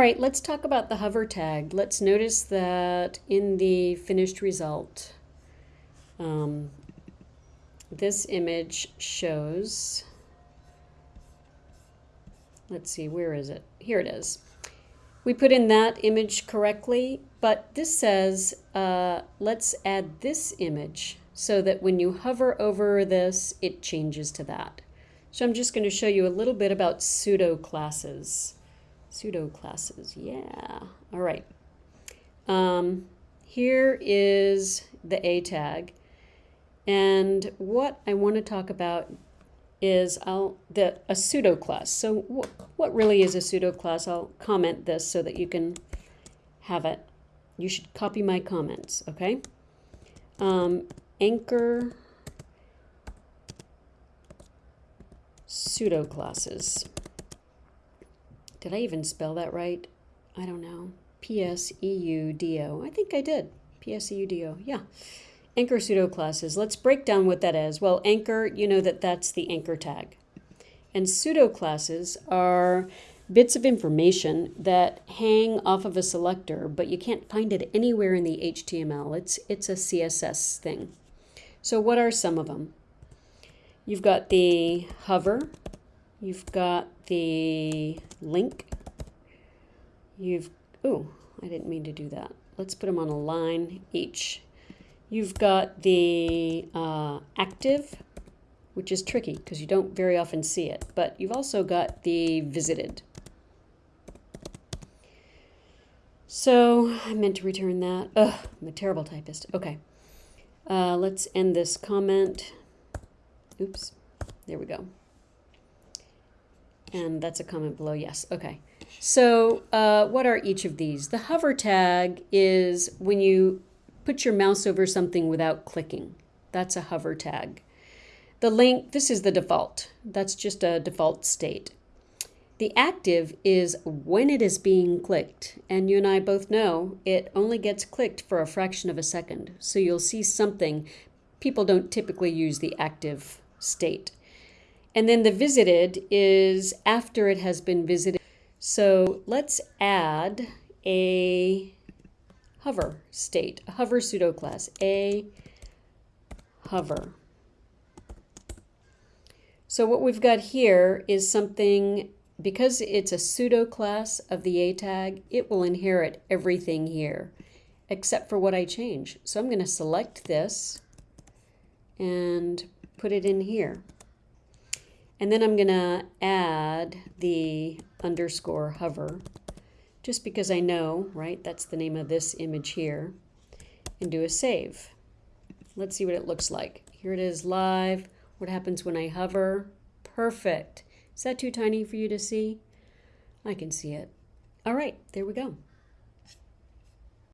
right, let's talk about the hover tag. Let's notice that in the finished result, um, this image shows, let's see, where is it? Here it is. We put in that image correctly, but this says, uh, let's add this image so that when you hover over this, it changes to that. So I'm just going to show you a little bit about pseudo classes. Pseudo classes, yeah. All right. Um, here is the A tag. And what I want to talk about is I'll the a pseudo class. So wh what really is a pseudo class? I'll comment this so that you can have it. You should copy my comments, okay? Um, anchor pseudo classes. Did I even spell that right? I don't know. P-S-E-U-D-O. I think I did. P-S-E-U-D-O. Yeah. Anchor pseudo classes. Let's break down what that is. Well, anchor, you know that that's the anchor tag. And pseudo classes are bits of information that hang off of a selector, but you can't find it anywhere in the HTML. It's, it's a CSS thing. So what are some of them? You've got the hover, you've got the link, you've, oh, I didn't mean to do that. Let's put them on a line each. You've got the uh, active, which is tricky because you don't very often see it, but you've also got the visited. So I meant to return that. Ugh, I'm a terrible typist. Okay. Uh, let's end this comment. Oops, there we go. And that's a comment below, yes, okay. So uh, what are each of these? The hover tag is when you put your mouse over something without clicking. That's a hover tag. The link, this is the default. That's just a default state. The active is when it is being clicked, and you and I both know it only gets clicked for a fraction of a second. So you'll see something. People don't typically use the active state. And then the visited is after it has been visited. So let's add a hover state, a hover pseudo class, a hover. So what we've got here is something because it's a pseudo class of the A tag, it will inherit everything here except for what I change. So I'm going to select this and put it in here. And then I'm going to add the underscore hover just because I know, right, that's the name of this image here, and do a save. Let's see what it looks like. Here it is live. What happens when I hover? Perfect. Is that too tiny for you to see? I can see it. All right, there we go.